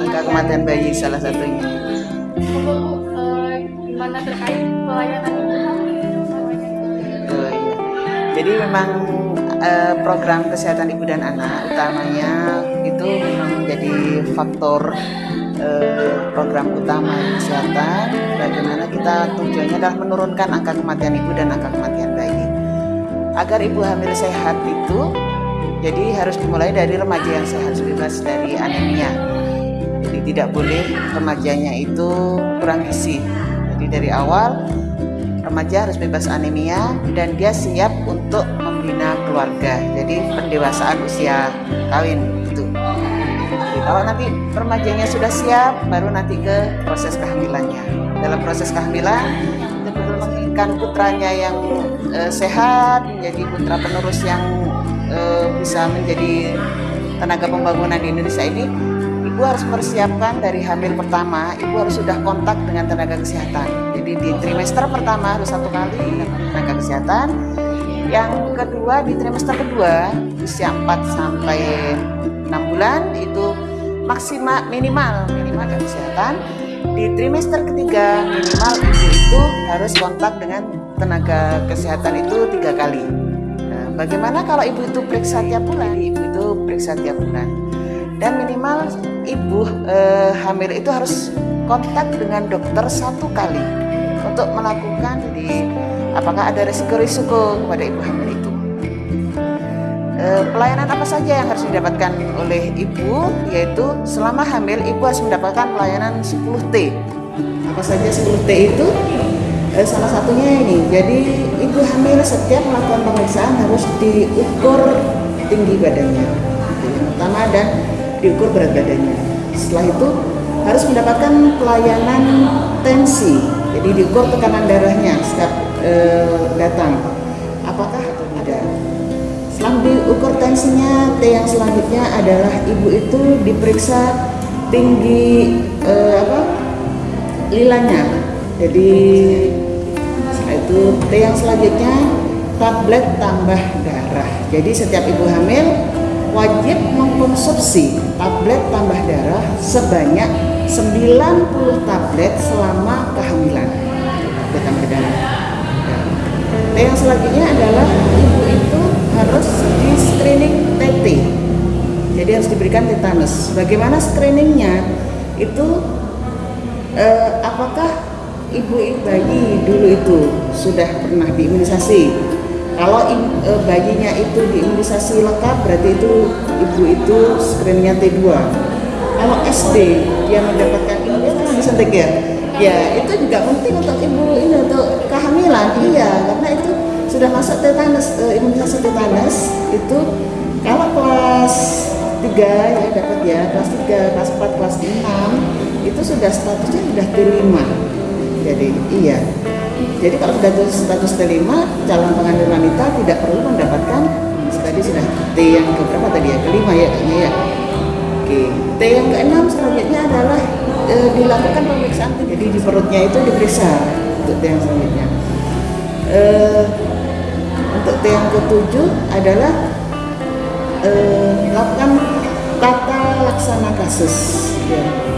angka kematian, bayi salah satunya gimana terkait pelayanan ibu hamil semuanya? Oh, iya. Jadi memang eh, program kesehatan ibu dan anak utamanya itu memang menjadi faktor eh, program utama kesehatan. Bagaimana kita tujuannya adalah menurunkan angka kematian ibu dan angka kematian bayi. Agar ibu hamil sehat itu, jadi harus dimulai dari remaja yang sehat bebas dari anemia. Jadi tidak boleh remajanya itu kurang gizi. Jadi dari awal remaja harus bebas anemia dan dia siap untuk membina keluarga. Jadi pendewasaan usia kawin itu. Kalau nanti remajanya sudah siap, baru nanti ke proses kehamilannya. Dalam proses kehamilan, betul-betul menginginkan putranya yang eh, sehat, menjadi putra penerus yang eh, bisa menjadi tenaga pembangunan di Indonesia ini. Ibu harus mempersiapkan dari hamil pertama, ibu harus sudah kontak dengan tenaga kesehatan. Jadi di trimester pertama harus satu kali dengan tenaga kesehatan. Yang kedua di trimester kedua usia 4 sampai 6 bulan itu maksimal minimal minimal tenaga kesehatan. Di trimester ketiga minimal ibu itu harus kontak dengan tenaga kesehatan itu tiga kali. Nah, bagaimana kalau ibu itu periksa tiap bulan? Ibu itu periksa tiap bulan dan minimal ibu eh, hamil itu harus kontak dengan dokter satu kali untuk melakukan jadi apakah ada risiko-risiko kepada ibu hamil itu. Eh, pelayanan apa saja yang harus didapatkan oleh ibu yaitu selama hamil ibu harus mendapatkan pelayanan 10T apa saja 10T itu? Eh, salah satunya ini. Jadi ibu hamil setiap melakukan pemeriksaan harus diukur tinggi badannya. Yang pertama. Dan diukur berat badannya. Setelah itu harus mendapatkan pelayanan tensi. Jadi diukur tekanan darahnya setiap eh, datang. Apakah ada setelah diukur tensinya T yang selanjutnya adalah ibu itu diperiksa tinggi eh, apa? Lilanya. Jadi setelah itu T yang selanjutnya tablet tambah darah. Jadi setiap ibu hamil wajib mengkonsumsi tablet tambah darah sebanyak 90 tablet selama kehamilan. Tablet tambah darah T yang selanjutnya adalah ibu itu harus di screening TT jadi harus diberikan tetanus. Bagaimana screeningnya? Itu eh, apakah ibu bayi dulu itu sudah pernah diimunisasi kalau eh, bayinya itu diimunisasi lengkap berarti itu ibu itu screeningnya T2 kalau SD dia mendapatkan imunisasi disuntik ya? Ya itu juga penting untuk ibu ini untuk kehamilan. Iya karena itu sudah masuk tetanus eh, imunisasi tetanus itu. Kalau kelas 3 ya dapat ya kelas 3 kelas 4 kelas 6 itu sudah statusnya sudah T5 jadi iya jadi kalau sudah status T5 calon pengantin wanita tidak perlu mendapatkan tadi sudah T yang keberapa tadi ya? Kelima ya kayaknya ya. Oke T yang keenam selanjutnya adalah e, dilakukan pemeriksaan jadi di perutnya itu diperiksa untuk T yang selanjutnya. E, untuk T yang ketujuh adalah eh, lakukan tata laksana kasus ya.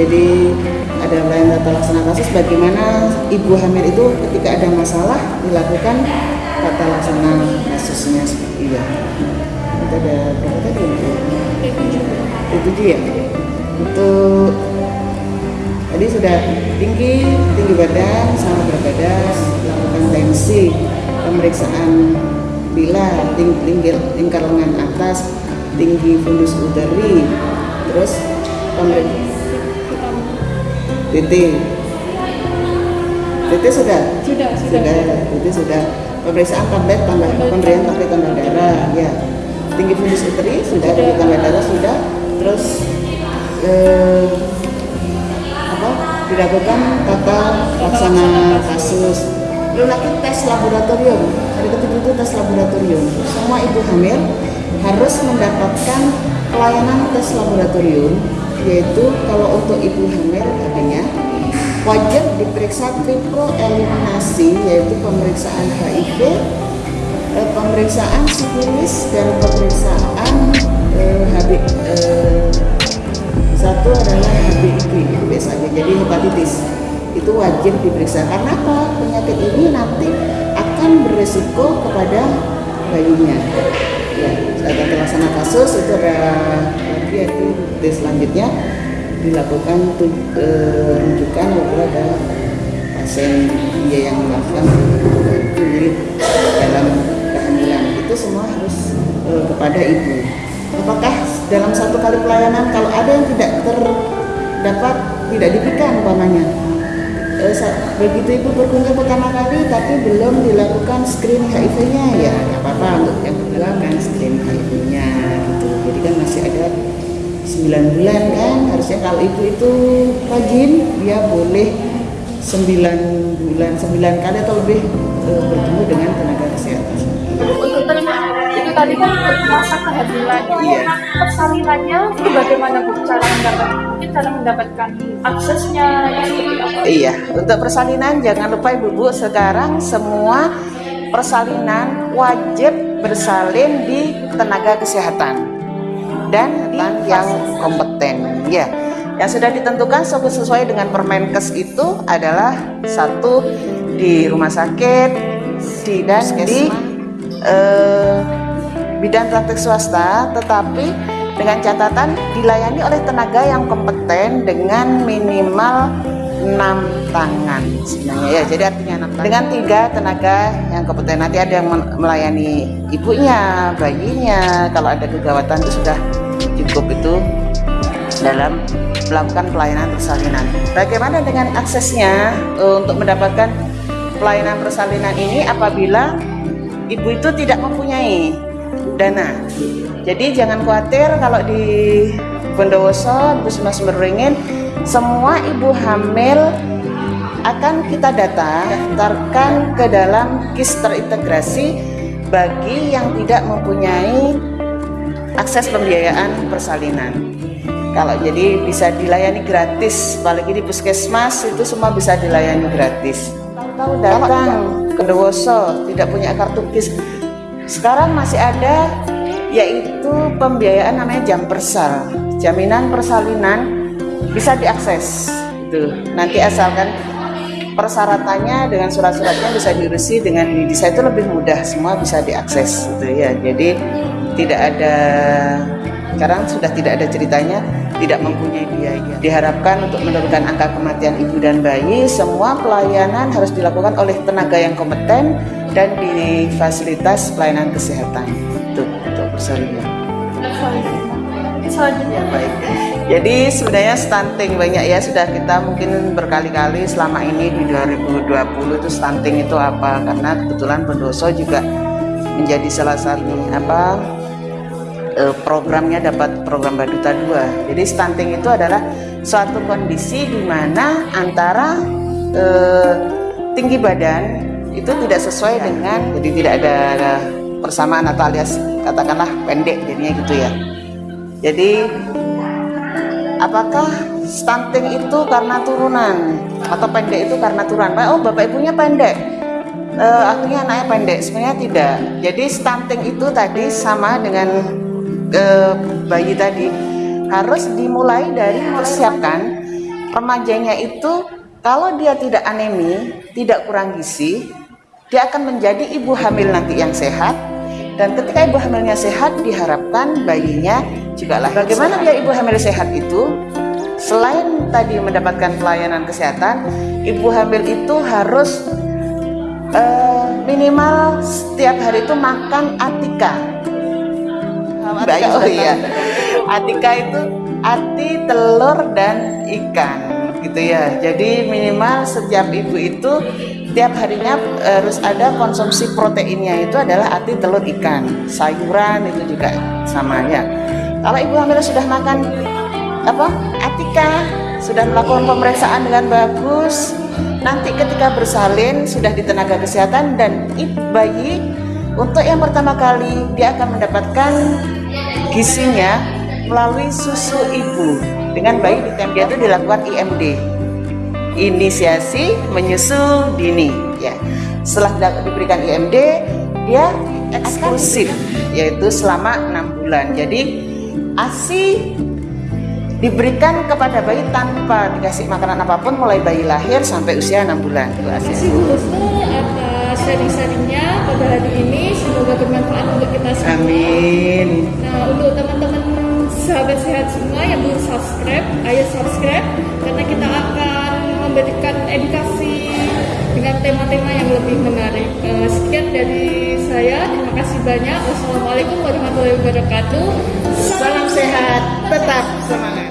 Jadi ada pelayanan tata laksana kasus bagaimana ibu hamil itu ketika ada masalah dilakukan tata laksana kasusnya. Seperti ya itu ada berapa tadi tujuh ya untuk tadi sudah tinggi tinggi badan sama berat badan lakukan tensi pemeriksaan bila ting tinggi lingkar lengan atas tinggi fundus udari terus pemeriksaan titik titik sudah? Sudah, sudah. sudah titik sudah. Pemeriksaan tablet tambah pemberian tablet tambah darah ya. Tinggi fundus uteri sudah. Tinggi tambah darah sudah. Terus eh, apa? Dilakukan tata laksana kasus. Belum lagi tes laboratorium. Hari ketujuh itu tes laboratorium. Semua ibu hamil harus mendapatkan pelayanan tes laboratorium yaitu kalau untuk ibu hamil adanya wajib diperiksa triple eliminasi yaitu pemeriksaan HIV, eh, pemeriksaan sifilis dan pemeriksaan eh, HB eh, satu adalah HBIV biasanya. Jadi hepatitis itu wajib diperiksa. Karena apa? Penyakit ini nanti akan beresiko kepada bayinya. Ya ada terlaksana kasus itu ada yaitu tes selanjutnya dilakukan tu- eh, rujukan apabila ada pasien dia yang melakukan kulit dalam kehamilan. Itu semua harus eh, kepada ibu. Apakah dalam satu kali pelayanan kalau ada yang tidak terdapat tidak diberikan umpamanya? Eh, sa- begitu ibu berkunjung pertama kali tapi belum dilakukan screening HIV-nya ya apa-apa untuk yang dilakukan screening HIV-nya gitu. Jadi kan masih ada 9 bulan kan harusnya kalau ibu itu rajin dia boleh 9 bulan 9 kali atau lebih eh, bertemu dengan tenaga kesehatan Untuk terima itu tadi kan masa kehamilan. Iya. Persalinannya itu bagaimana bu cara mendapat mungkin cara mendapatkan aksesnya? Iya, untuk persalinan jangan lupa ibu-ibu sekarang semua persalinan wajib bersalin di tenaga kesehatan dan yang kompeten. Ya, yang sudah ditentukan sesuai dengan Permenkes itu adalah satu di rumah sakit, di dan di eh, bidang praktik swasta, tetapi dengan catatan dilayani oleh tenaga yang kompeten dengan minimal enam tangan sebenarnya. Ya jadi artinya enam tangan. Dengan tiga tenaga yang kompeten nanti ada yang melayani ibunya bayinya. Kalau ada kegawatan itu sudah cukup itu dalam melakukan pelayanan persalinan. Bagaimana dengan aksesnya eh, untuk mendapatkan pelayanan persalinan ini apabila ibu itu tidak mempunyai dana. Jadi jangan khawatir kalau di Bondowoso, Puskesmas Beringin, semua ibu hamil akan kita data, daftarkan ke dalam KIS terintegrasi bagi yang tidak mempunyai akses pembiayaan persalinan. Kalau jadi bisa dilayani gratis, apalagi di puskesmas itu semua bisa dilayani gratis. Tahu datang ke Dowoso tidak punya kartu KIS, sekarang masih ada yaitu pembiayaan namanya jam persal, jaminan persalinan bisa diakses. Itu nanti asalkan persyaratannya dengan surat-suratnya bisa diurusi dengan di desa itu lebih mudah, semua bisa diakses gitu ya. Jadi tidak ada sekarang sudah tidak ada ceritanya tidak mempunyai biaya. Diharapkan untuk menurunkan angka kematian ibu dan bayi, semua pelayanan harus dilakukan oleh tenaga yang kompeten dan di fasilitas pelayanan kesehatan. Itu untuk persalinan. Selanjutnya Baik. Jadi sebenarnya stunting banyak ya sudah kita mungkin berkali-kali selama ini di 2020 itu stunting itu apa? Karena kebetulan Pendoso juga menjadi salah satu apa eh, programnya dapat program Baduta 2. Jadi stunting itu adalah suatu kondisi di mana antara eh, tinggi badan itu tidak sesuai dengan jadi tidak ada persamaan atau alias katakanlah pendek jadinya gitu ya. Jadi apakah stunting itu karena turunan atau pendek itu karena turunan? Oh bapak ibunya pendek, Eh, akhirnya anaknya pendek. Sebenarnya tidak. Jadi stunting itu tadi sama dengan eh, bayi tadi harus dimulai dari mempersiapkan remajanya itu kalau dia tidak anemi, tidak kurang gizi, dia akan menjadi ibu hamil nanti yang sehat dan ketika ibu hamilnya sehat diharapkan bayinya juga lahir. Bagaimana dia ibu hamil sehat itu? Selain tadi mendapatkan pelayanan kesehatan, ibu hamil itu harus eh, minimal setiap hari itu makan atika. Bayi, oh iya. Atika itu ati, telur dan ikan gitu ya. Jadi minimal setiap ibu itu tiap harinya harus ada konsumsi proteinnya itu adalah ati, telur, ikan, sayuran itu juga sama ya. Kalau ibu hamil sudah makan apa atika sudah melakukan pemeriksaan dengan bagus nanti ketika bersalin sudah di tenaga kesehatan dan bayi untuk yang pertama kali dia akan mendapatkan gizinya melalui susu ibu. Dengan bayi di dia itu dilakukan IMD inisiasi menyusu dini ya. Setelah diberikan IMD dia eksklusif yaitu selama enam bulan. Jadi ASI diberikan kepada bayi tanpa dikasih makanan apa pun mulai bayi lahir sampai usia enam bulan. Itu Terima ASI. kasih Bu atas sharing-sharingnya pada hari ini. Semoga bermanfaat untuk kita semua. Amin. Nah, untuk teman-teman sahabat sehat semua yang belum subscribe, ayo subscribe karena kita akan memberikan edukasi dengan tema-tema yang lebih menarik. Eh, sekian dari banyak. Wassalamualaikum warahmatullahi wabarakatuh. Salam sehat, tetap semangat.